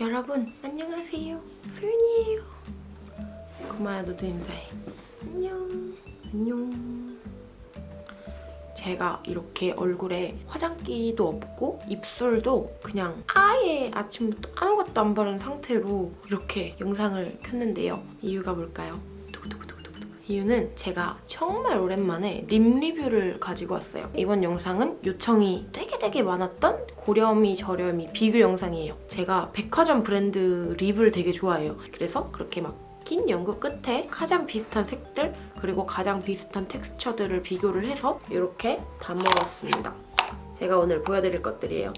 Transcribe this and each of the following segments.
여러분 안녕하세요. 소윤이에요. 고마야 너도 인사해. 안녕. 안녕. 제가 이렇게 얼굴에 화장기도 없고 입술도 그냥 아예 아침부터 아무것도 안 바른 상태로 이렇게 영상을 켰는데요. 이유가 뭘까요? 이유는 제가 정말 오랜만에 립 리뷰를 가지고 왔어요. 이번 영상은 요청이 되게 되게 많았던 고렴이 저렴이 비교 영상이에요. 제가 백화점 브랜드 립을 되게 좋아해요. 그래서 그렇게 막긴 연구 끝에 가장 비슷한 색들 그리고 가장 비슷한 텍스처들을 비교를 해서 이렇게 담아왔습니다. 제가 오늘 보여드릴 것들이에요.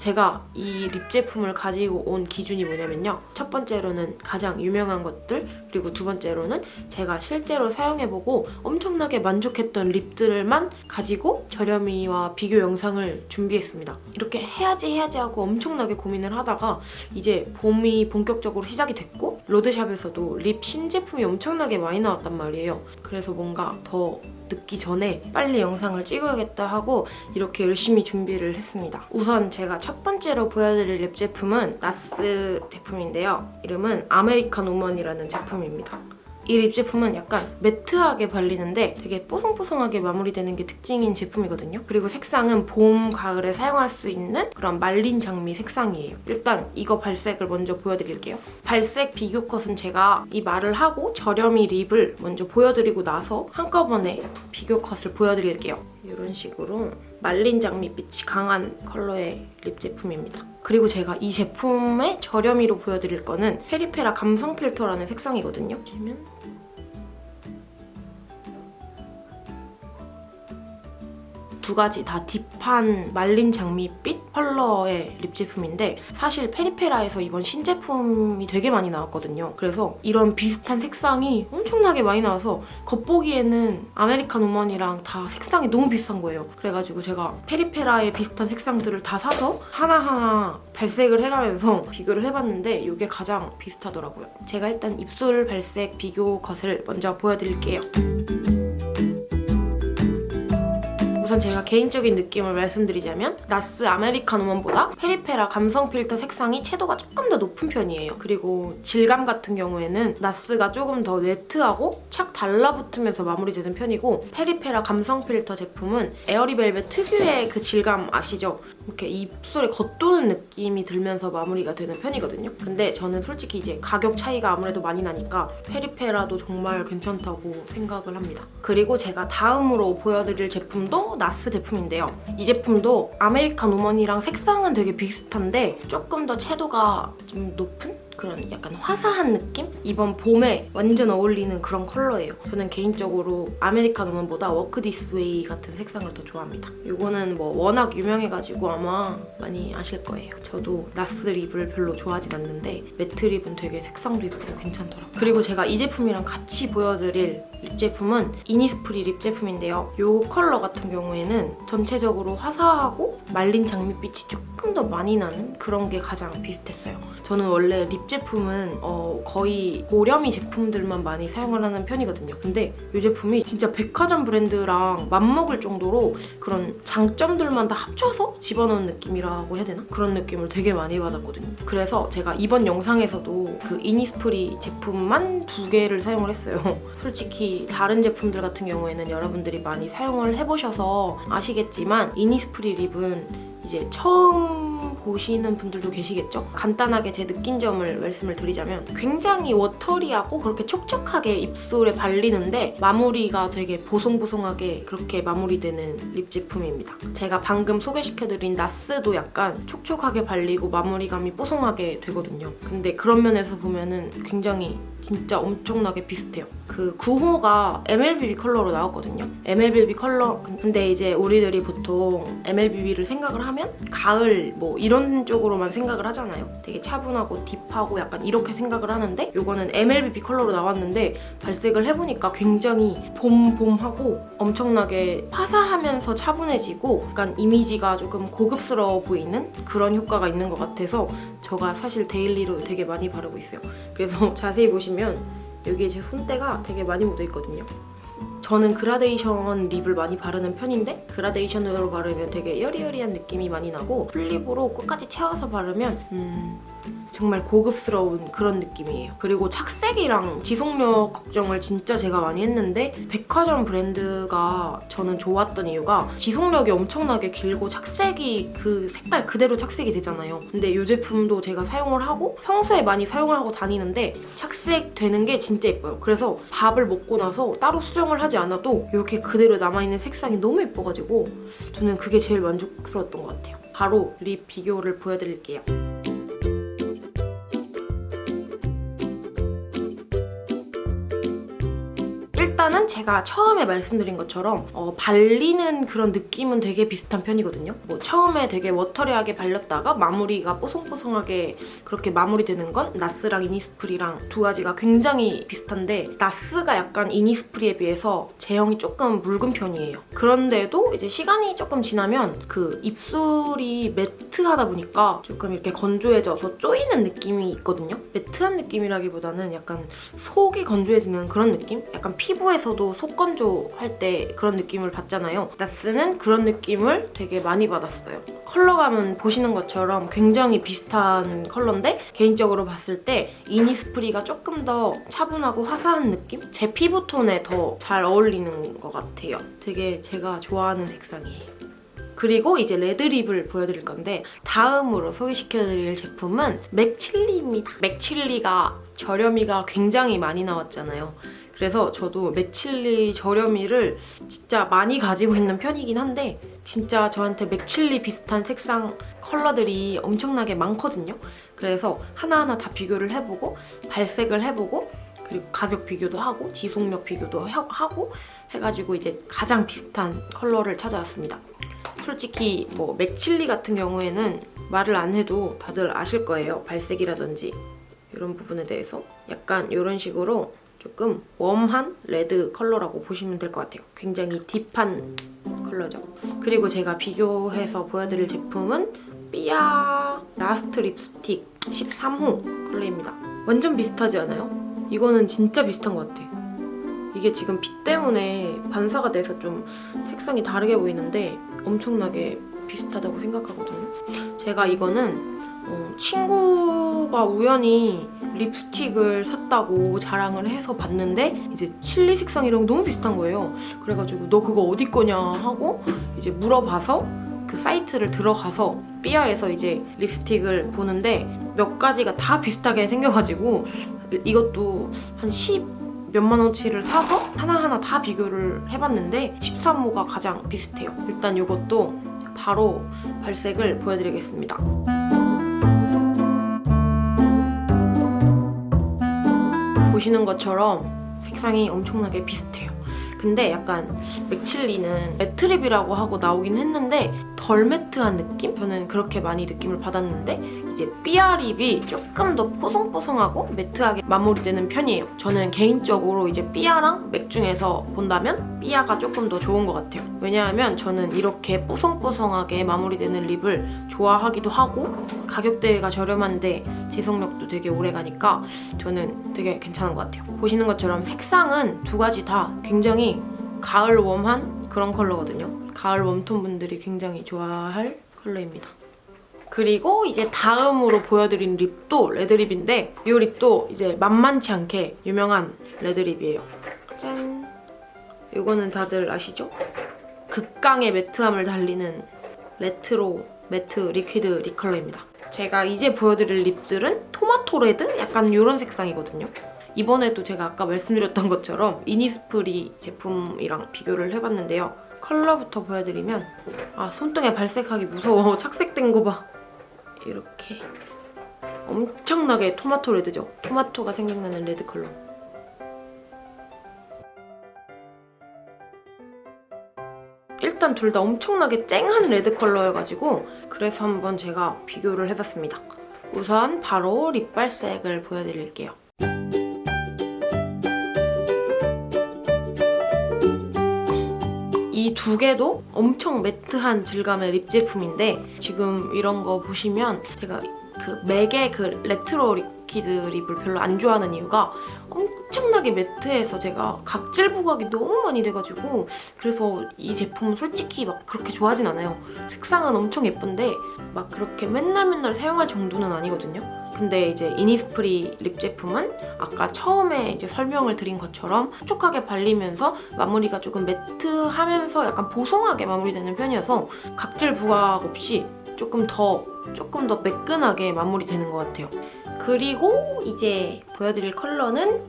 제가 이 립 제품을 가지고 온 기준이 뭐냐면요. 첫 번째로는 가장 유명한 것들, 그리고 두 번째로는 제가 실제로 사용해보고 엄청나게 만족했던 립들만 가지고 저렴이와 비교 영상을 준비했습니다. 이렇게 해야지 해야지 하고 엄청나게 고민을 하다가 이제 봄이 본격적으로 시작이 됐고 로드샵에서도 립 신제품이 엄청나게 많이 나왔단 말이에요. 그래서 뭔가 더 늦기 전에 빨리 영상을 찍어야겠다 하고 이렇게 열심히 준비를 했습니다. 우선 제가 첫 번째로 보여드릴 lip 제품은 나스 제품인데요. 이름은 American Woman이라는 제품입니다. 이 lip 제품은 약간 matte하게 발리는데 되게 뽀송뽀송하게 마무리되는 게 특징인 제품이거든요. 그리고 색상은 봄, 가을에 사용할 수 있는 그런 말린 장미 색상이에요. 일단 이거 발색을 먼저 보여드릴게요. 발색 비교 컷은 제가 이 말을 하고 저렴이 lip을 먼저 보여드리고 나서 한꺼번에 비교 컷을 보여드릴게요. 이런 식으로 말린 장미빛이 강한 컬러의 lip 제품입니다. 그리고 제가 이 제품의 저렴이로 보여드릴 거는 페리페라 감성 필터라는 색상이거든요. 보시면 두 가지 다 deep한 말린 장미빛 컬러의 lip 제품인데 사실 페리페라에서 이번 신제품이 되게 많이 나왔거든요. 그래서 이런 비슷한 색상이 엄청나게 많이 나와서 겉보기에는 American Woman이랑 다 색상이 너무 비슷한 거예요. 그래가지고 제가 페리페라의 비슷한 색상들을 다 사서 하나하나 발색을 해가면서 비교를 해봤는데 이게 가장 비슷하더라고요. 제가 일단 입술 발색 비교 컷을 먼저 보여드릴게요. 우선 제가 개인적인 느낌을 말씀드리자면 나스 American Woman보다 페리페라 감성 필터 색상이 채도가 조금 더 높은 편이에요. 그리고 질감 같은 경우에는 나스가 조금 더 wet하고 착 달라붙으면서 마무리되는 편이고 페리페라 감성 필터 제품은 Airy Velvet 특유의 그 질감 아시죠? 이렇게 입술에 겉도는 느낌이 들면서 마무리가 되는 편이거든요. 근데 저는 솔직히 이제 가격 차이가 아무래도 많이 나니까 페리페라도 정말 괜찮다고 생각을 합니다. 그리고 제가 다음으로 보여드릴 제품도 나스 제품인데요. 이 제품도 American Woman이랑 색상은 되게 비슷한데 조금 더 채도가 좀 높은? 그런 약간 화사한 느낌? 이번 봄에 완전 어울리는 그런 컬러예요. 저는 개인적으로 American Woman보다 Walk This Way 같은 색상을 더 좋아합니다. 이거는 뭐 워낙 유명해가지고 아마 많이 아실 거예요. 저도 나스 lip을 별로 좋아하진 않는데 matte lip은 되게 색상도 예쁘고 괜찮더라고요. 그리고 제가 이 제품이랑 같이 보여드릴 lip 제품은 이니스프리 lip 제품인데요. 이 컬러 같은 경우에는 전체적으로 화사하고 말린 장미빛이 조금 더 많이 나는 그런 게 가장 비슷했어요. 저는 원래 lip 제품은 어, 거의 고렴이 제품들만 많이 사용을 하는 편이거든요. 근데 이 제품이 진짜 백화점 브랜드랑 맞먹을 정도로 그런 장점들만 다 합쳐서 집어넣은 느낌이라고 해야 되나? 그런 느낌을 되게 많이 받았거든요. 그래서 제가 이번 영상에서도 그 이니스프리 제품만 두 개를 사용을 했어요. 솔직히 다른 제품들 같은 경우에는 여러분들이 많이 사용을 해보셔서 아시겠지만 이니스프리 lip은 이제 처음 보시는 분들도 계시겠죠? 간단하게 제 느낀 점을 말씀을 드리자면 굉장히 watery하고 그렇게 촉촉하게 입술에 발리는데 마무리가 되게 보송보송하게 그렇게 마무리되는 lip 제품입니다. 제가 방금 소개시켜드린 나스도 약간 촉촉하게 발리고 마무리감이 뽀송하게 되거든요. 근데 그런 면에서 보면은 굉장히 진짜 엄청나게 비슷해요. 그 9호가 MLBB 컬러로 나왔거든요. MLBB 컬러 근데 이제 우리들이 보통 MLBB를 생각을 하면 가을 뭐 이런 쪽으로만 생각을 하잖아요. 되게 차분하고 deep하고 약간 이렇게 생각을 하는데 이거는 MLBB 컬러로 나왔는데 발색을 해보니까 굉장히 봄봄하고 엄청나게 화사하면서 차분해지고 약간 이미지가 조금 고급스러워 보이는 그런 효과가 있는 것 같아서 제가 사실 daily로 되게 많이 바르고 있어요. 그래서 자세히 보시면 여기에 제 손때가 되게 많이 묻어 있거든요. 저는 그라데이션 lip을 많이 바르는 편인데 그라데이션으로 바르면 되게 여리여리한 느낌이 많이 나고 full lip으로 끝까지 채워서 바르면 음... 정말 고급스러운 그런 느낌이에요. 그리고 착색이랑 지속력 걱정을 진짜 제가 많이 했는데 백화점 브랜드가 저는 좋았던 이유가 지속력이 엄청나게 길고 착색이 그 색깔 그대로 착색이 되잖아요. 근데 이 제품도 제가 사용을 하고 평소에 많이 사용을 하고 다니는데 착색되는 게 진짜 예뻐요. 그래서 밥을 먹고 나서 따로 수정을 하지 않아도 이렇게 그대로 남아있는 색상이 너무 예뻐가지고 저는 그게 제일 만족스러웠던 것 같아요. 바로 립 비교를 보여드릴게요. 일단은 제가 처음에 말씀드린 것처럼 어, 발리는 그런 느낌은 되게 비슷한 편이거든요. 뭐 처음에 되게 워터리하게 발렸다가 마무리가 뽀송뽀송하게 그렇게 마무리되는 건 나스랑 이니스프리랑 두 가지가 굉장히 비슷한데 나스가 약간 이니스프리에 비해서 제형이 조금 묽은 편이에요. 그런데도 이제 시간이 조금 지나면 그 입술이 매트하다 보니까 조금 이렇게 건조해져서 쪼이는 느낌이 있거든요. 매트한 느낌이라기보다는 약간 속이 건조해지는 그런 느낌? 약간 피부 에서도 속건조 할 때 그런 느낌을 받잖아요. 나스는 그런 느낌을 되게 많이 받았어요. 컬러감은 보시는 것처럼 굉장히 비슷한 컬러인데 개인적으로 봤을 때 이니스프리가 조금 더 차분하고 화사한 느낌? 제 피부톤에 더 잘 어울리는 것 같아요. 되게 제가 좋아하는 색상이에요. 그리고 이제 레드립을 보여드릴 건데 다음으로 소개시켜드릴 제품은 맥칠리입니다. 맥칠리가 저렴이가 굉장히 많이 나왔잖아요. 그래서 저도 맥칠리 저렴이를 진짜 많이 가지고 있는 편이긴 한데 진짜 저한테 맥칠리 비슷한 색상 컬러들이 엄청나게 많거든요. 그래서 하나하나 다 비교를 해보고 발색을 해보고 그리고 가격 비교도 하고 지속력 비교도 하고 해가지고 이제 가장 비슷한 컬러를 찾아왔습니다. 솔직히 뭐 맥칠리 같은 경우에는 말을 안 해도 다들 아실 거예요. 발색이라든지 이런 부분에 대해서 약간 이런 식으로 조금 warm한 red 컬러라고 보시면 될 것 같아요. 굉장히 deep한 컬러죠. 그리고 제가 비교해서 보여드릴 제품은 삐아 라스트 립스틱 13호 컬러입니다. 완전 비슷하지 않아요? 이거는 진짜 비슷한 것 같아요. 이게 지금 빛 때문에 반사가 돼서 좀 색상이 다르게 보이는데 엄청나게 비슷하다고 생각하거든요. 제가 이거는 어, 친구가 우연히 립스틱을 샀다고 자랑을 해서 봤는데 이제 칠리 색상 이랑 너무 비슷한 거예요. 그래가지고 너 그거 어디 거냐 하고 이제 물어봐서 그 사이트를 들어가서 삐아에서 이제 립스틱을 보는데 몇 가지가 다 비슷하게 생겨가지고 이것도 한10 몇만 원치를 사서 하나하나 다 비교를 해봤는데 13호가 가장 비슷해요. 일단 이것도 바로 발색을 보여드리겠습니다. 보시는 것처럼 색상이 엄청나게 비슷해요. 근데 약간 맥칠리는 매트립이라고 하고 나오긴 했는데 덜 매트한 느낌? 저는 그렇게 많이 느낌을 받았는데 이제 삐아립이 조금 더 뽀송뽀송하고 매트하게 마무리되는 편이에요. 저는 개인적으로 이제 삐아랑 맥 중에서 본다면 삐아가 조금 더 좋은 것 같아요. 왜냐하면 저는 이렇게 뽀송뽀송하게 마무리되는 립을 좋아하기도 하고 가격대가 저렴한데 지속력도 되게 오래 가니까 저는 되게 괜찮은 것 같아요. 보시는 것처럼 색상은 두 가지 다 굉장히 가을 웜한 그런 컬러거든요. 가을 웜톤 분들이 굉장히 좋아할 컬러입니다. 그리고 이제 다음으로 보여드린 립도 레드립인데 이 립도 이제 만만치 않게 유명한 레드립이에요. 짠! 이거는 다들 아시죠? 극강의 matte함을 달리는 레트로 매트 리퀴드 립 컬러입니다. 제가 이제 보여드릴 lip들은 토마토 red? 약간 이런 색상이거든요. 이번에도 제가 아까 말씀드렸던 것처럼 이니스프리 제품이랑 비교를 해봤는데요. 컬러부터 보여드리면 아 손등에 발색하기 무서워. 착색된 거 봐. 이렇게 엄청나게 토마토 red죠? 토마토가 생각나는 red 컬러. 일단 둘 다 엄청나게 쨍한 red 컬러여가지고 그래서 한번 제가 비교를 해봤습니다. 우선 바로 lip 발색을 보여드릴게요. 이 두 개도 엄청 matte한 질감의 lip 제품인데 지금 이런 거 보시면 제가 그 맥의 그 레트로 리퀴드 립을 별로 안 좋아하는 이유가 엄 엄청나게 matte해서 제가 각질 부각이 너무 많이 돼가지고 그래서 이 제품은 솔직히 막 그렇게 좋아하진 않아요. 색상은 엄청 예쁜데 막 그렇게 맨날 맨날 사용할 정도는 아니거든요. 근데 이제 이니스프리 립 제품은 아까 처음에 이제 설명을 드린 것처럼 촉촉하게 발리면서 마무리가 조금 매트하면서 약간 보송하게 마무리되는 편이어서 각질 부각 없이 조금 더 조금 더 매끈하게 마무리되는 것 같아요. 그리고 이제 보여드릴 컬러는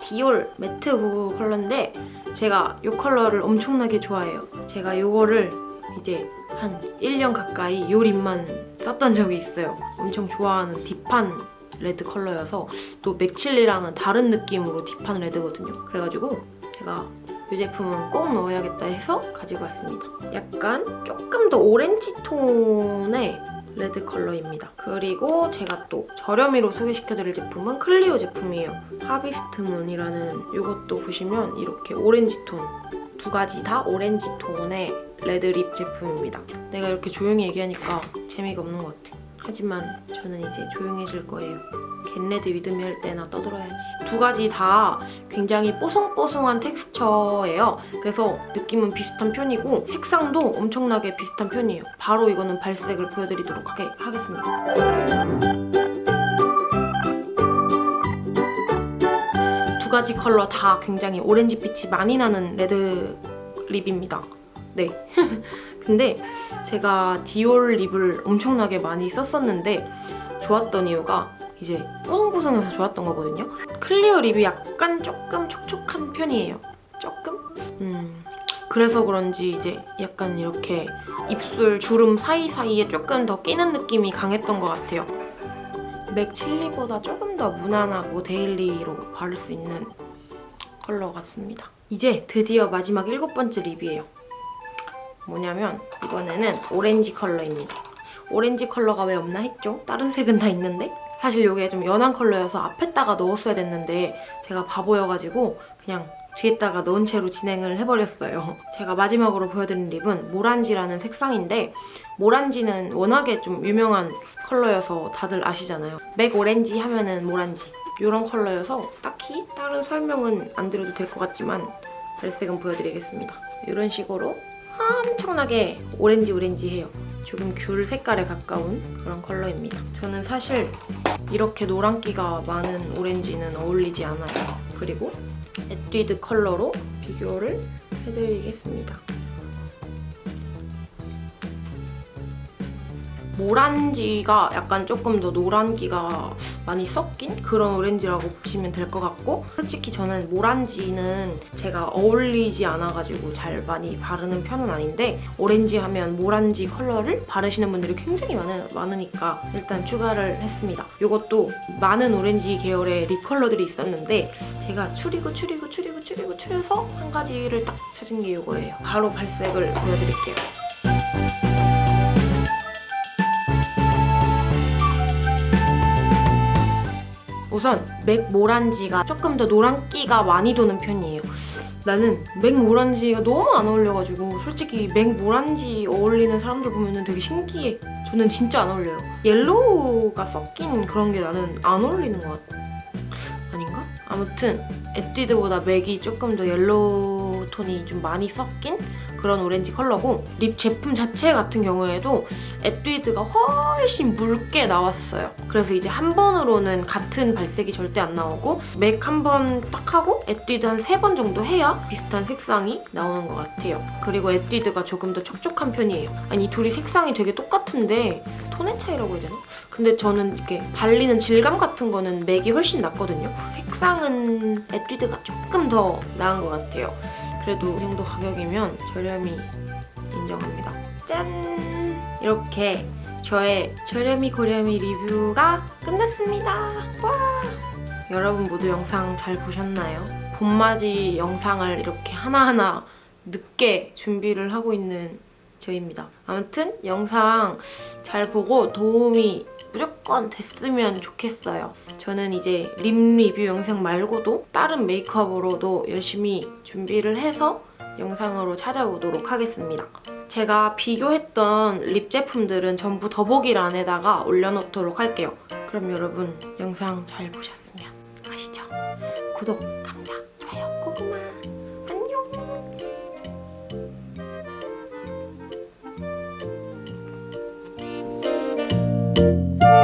디올 매트 후 컬러인데 제가 이 컬러를 엄청나게 좋아해요. 제가 이거를 이제 한 1년 가까이 이 lip만 썼던 적이 있어요. 엄청 좋아하는 deep한 red 컬러여서 또 맥칠리랑은 다른 느낌으로 deep한 red거든요. 그래가지고 제가 이 제품은 꼭 넣어야겠다 해서 가지고 왔습니다. 약간 조금 더 오렌지 톤의 red 컬러입니다. 그리고 제가 또 저렴이로 소개시켜드릴 제품은 클리오 제품이에요. 하비스트 문이라는 이것도 보시면 이렇게 오렌지 톤 두 가지 다 오렌지 톤의 red lip 제품입니다. 내가 이렇게 조용히 얘기하니까 재미가 없는 것 같아. 하지만 저는 이제 조용해질 거예요. get ready with me 할 때나 떠들어야지. 두 가지 다 굉장히 뽀송뽀송한 텍스처예요. 그래서 느낌은 비슷한 편이고 색상도 엄청나게 비슷한 편이에요. 바로 이거는 발색을 보여드리도록 하게, 하겠습니다. 두 가지 컬러 다 굉장히 오렌지빛이 많이 나는 red lip입니다. 네. 근데 제가 디올 lip을 엄청나게 많이 썼었는데 좋았던 이유가 이제 뽀송뽀송해서 좋았던 거거든요. 클리오 lip이 약간 조금 촉촉한 편이에요. 조금? 음... 그래서 그런지 이제 약간 이렇게 입술 주름 사이사이에 조금 더 끼는 느낌이 강했던 것 같아요. 맥 칠리보다 조금 더 무난하고 daily로 바를 수 있는 컬러 같습니다. 이제 드디어 마지막 일곱 번째 lip이에요. 뭐냐면 이번에는 오렌지 컬러입니다. 오렌지 컬러가 왜 없나 했죠? 다른 색은 다 있는데? 사실 이게 좀 연한 컬러여서 앞에다가 넣었어야 됐는데 제가 바보여가지고 그냥 뒤에다가 넣은 채로 진행을 해버렸어요. 제가 마지막으로 보여드린 lip은 모란지라는 색상인데 모란지는 워낙에 좀 유명한 컬러여서 다들 아시잖아요. 맥 오렌지 하면은 모란지 이런 컬러여서 딱히 다른 설명은 안 드려도 될 것 같지만 발색은 보여드리겠습니다. 이런 식으로 엄청나게 오렌지 오렌지해요. 조금 귤 색깔에 가까운 그런 컬러입니다. 저는 사실 이렇게 노란기가 많은 오렌지는 어울리지 않아요. 그리고 에뛰드 컬러로 비교를 해드리겠습니다. 모란지가 약간 조금 더 노란기가 많이 섞인 그런 오렌지라고 보시면 될 것 같고 솔직히 저는 모란지는 제가 어울리지 않아가지고 잘 많이 바르는 편은 아닌데 오렌지 하면 모란지 컬러를 바르시는 분들이 굉장히 많으, 많으니까 일단 추가를 했습니다. 이것도 많은 오렌지 계열의 lip 컬러들이 있었는데 제가 추리고 추리고 추리고 추리고 추려서 한 가지를 딱 찾은 게 이거예요. 바로 발색을 보여드릴게요. 우선 맥 모란지가 조금 더 노란기가 많이 도는 편이에요. 나는 맥 모란지가 너무 안 어울려가지고 솔직히 맥 모란지 어울리는 사람들 보면 되게 신기해. 저는 진짜 안 어울려요. 옐로우가 섞인 그런 게 나는 안 어울리는 것 같아. 아닌가? 아무튼 에뛰드보다 맥이 조금 더 yellow 톤이 좀 많이 섞인 그런 오렌지 컬러고 lip 제품 자체 같은 경우에도 에뛰드가 훨씬 묽게 나왔어요. 그래서 이제 한 번으로는 같은 발색이 절대 안 나오고 맥 한 번 딱 하고 에뛰드 한 세 번 정도 해야 비슷한 색상이 나오는 것 같아요. 그리고 에뛰드가 조금 더 촉촉한 편이에요. 아니 이 둘이 색상이 되게 똑같은데 톤의 차이라고 해야 되나? 근데 저는 이렇게 발리는 질감 같은 거는 맥이 훨씬 낫거든요. 색상은 에뛰드가 조금 더 나은 것 같아요. 그래도 이 정도 가격이면 저렴이 인정합니다. 짠! 이렇게 저의 저렴이 고렴이 리뷰가 끝났습니다. 와! 여러분 모두 영상 잘 보셨나요? 봄맞이 영상을 이렇게 하나하나 늦게 준비를 하고 있는 저입니다. 아무튼 영상 잘 보고 도움이 무조건 됐으면 좋겠어요. 저는 이제 립 리뷰 영상 말고도 다른 메이크업으로도 열심히 준비를 해서 영상으로 찾아오도록 하겠습니다. 제가 비교했던 립 제품들은 전부 더보기란에다가 올려놓도록 할게요. 그럼 여러분 영상 잘 보셨으면 아시죠? 구독,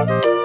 Música